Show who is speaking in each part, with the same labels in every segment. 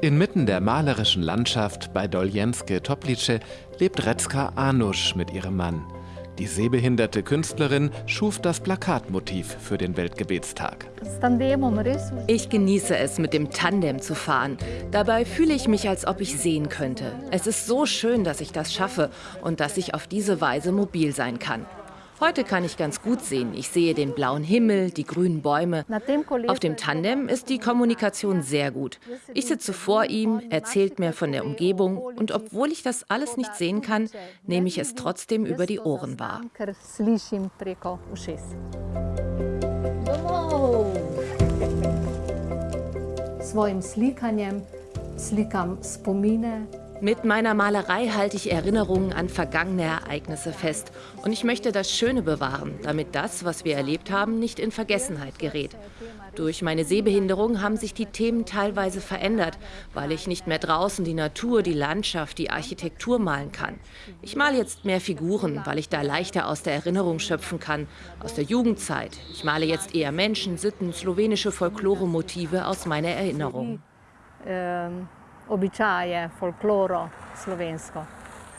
Speaker 1: Inmitten der malerischen Landschaft bei Doljenske Toplice lebt Retzka Anusch mit ihrem Mann. Die sehbehinderte Künstlerin schuf das Plakatmotiv für den Weltgebetstag.
Speaker 2: Ich genieße es, mit dem Tandem zu fahren. Dabei fühle ich mich, als ob ich sehen könnte. Es ist so schön, dass ich das schaffe und dass ich auf diese Weise mobil sein kann. Heute kann ich ganz gut sehen. Ich sehe den blauen Himmel, die grünen Bäume. Auf dem Tandem ist die Kommunikation sehr gut. Ich sitze vor ihm, erzählt mir von der Umgebung und obwohl ich das alles nicht sehen kann, nehme ich es trotzdem über die Ohren wahr.
Speaker 3: Svojim slikanjem slikam spomine
Speaker 2: mit meiner Malerei halte ich Erinnerungen an vergangene Ereignisse fest. Und ich möchte das Schöne bewahren, damit das, was wir erlebt haben, nicht in Vergessenheit gerät. Durch meine Sehbehinderung haben sich die Themen teilweise verändert, weil ich nicht mehr draußen die Natur, die Landschaft, die Architektur malen kann. Ich male jetzt mehr Figuren, weil ich da leichter aus der Erinnerung schöpfen kann, aus der Jugendzeit. Ich male jetzt eher Menschen, Sitten, slowenische Folklore-Motive aus meiner Erinnerung.
Speaker 3: Ähm običaje, folkloro slovensko.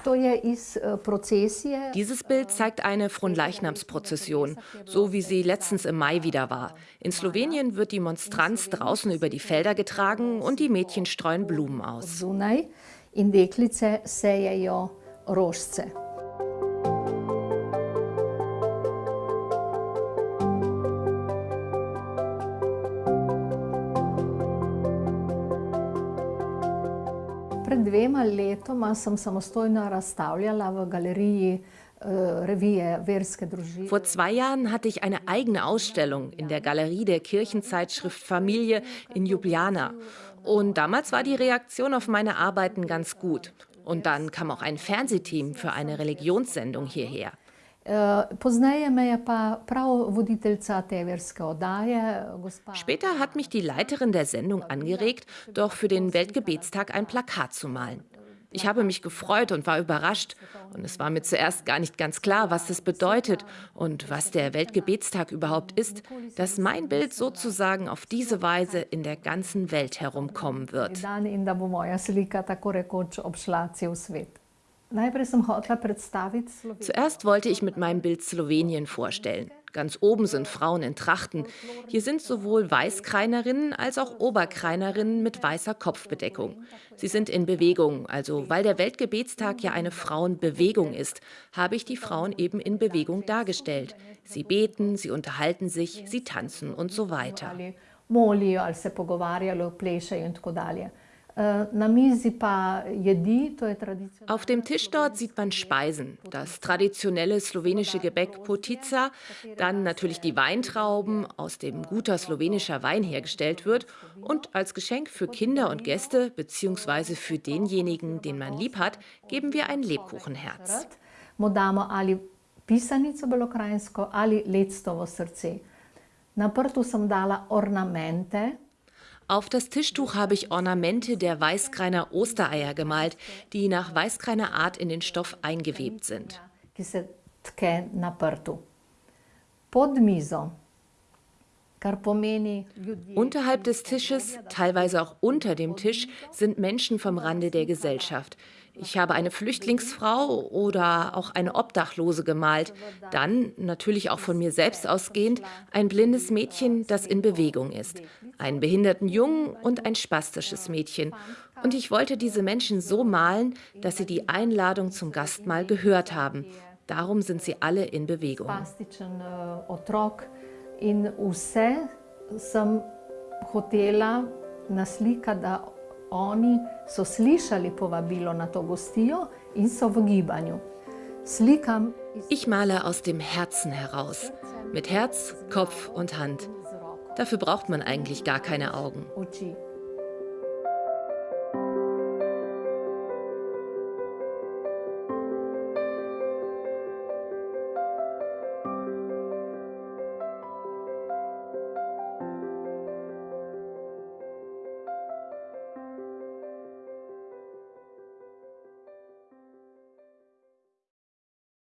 Speaker 3: Eh,
Speaker 2: Dieses Bild zeigt eine Fronleichnamsprozession, so wie sie letztens im Mai wieder war. In Slowenien wird die Monstranz draußen über die Felder getragen und die Mädchen streuen Blumen aus.
Speaker 3: In deklice sejejo rožce. Pred dvema letoma sem samostojno razstavljala v galeriji äh,
Speaker 2: Vor zwei Jahren hatte ich eine eigene Ausstellung in der Galerie der Kirchenzeitschrift Familie in Ljubljana. Und damals war die Reaktion auf meine Arbeiten ganz gut. Und dann kam auch ein Fernsehteam für eine Religionssendung hierher. Später hat mich die Leiterin der Sendung angeregt, doch für den Weltgebetstag ein Plakat zu malen. Ich habe mich gefreut und war überrascht. Und es war mir zuerst gar nicht ganz klar, was das bedeutet und was der Weltgebetstag überhaupt ist, dass mein Bild sozusagen auf diese Weise in der ganzen Welt herumkommen wird. Zuerst wollte ich mit meinem Bild Slowenien vorstellen. Ganz oben sind Frauen in Trachten. Hier sind sowohl Weißkreinerinnen als auch Oberkreinerinnen mit weißer Kopfbedeckung. Sie sind in Bewegung, also weil der Weltgebetstag ja eine Frauenbewegung ist, habe ich die Frauen eben in Bewegung dargestellt. Sie beten, sie unterhalten sich, sie tanzen und so weiter. Auf dem Tisch dort sieht man Speisen, das traditionelle slowenische Gebäck Potica, dann natürlich die Weintrauben, aus dem guter slowenischer Wein hergestellt wird und als Geschenk für Kinder und Gäste bzw. für denjenigen, den man lieb hat, geben wir ein Lebkuchenherz.
Speaker 3: Pisanico belokrajinsko ali lectovo srce. Na prtu sem dala ornamente,
Speaker 2: auf das Tischtuch habe ich Ornamente der Weißkreiner Ostereier gemalt, die nach Weißkreiner Art in den Stoff eingewebt sind. Unterhalb des Tisches, teilweise auch unter dem Tisch, sind Menschen vom Rande der Gesellschaft. Ich habe eine Flüchtlingsfrau oder auch eine Obdachlose gemalt. Dann, natürlich auch von mir selbst ausgehend, ein blindes Mädchen, das in Bewegung ist. Einen behinderten Jungen und ein spastisches Mädchen. Und ich wollte diese Menschen so malen, dass sie die Einladung zum Gastmahl gehört haben. Darum sind sie alle in Bewegung.
Speaker 3: In vse sem hotela naslika, da oni so slišali povabilo na to gostijo in so v gibanju.
Speaker 2: Slikam ich male aus dem Herzen heraus, mit Herz, Kopf und Hand. Dafür braucht man eigentlich gar keine Augen.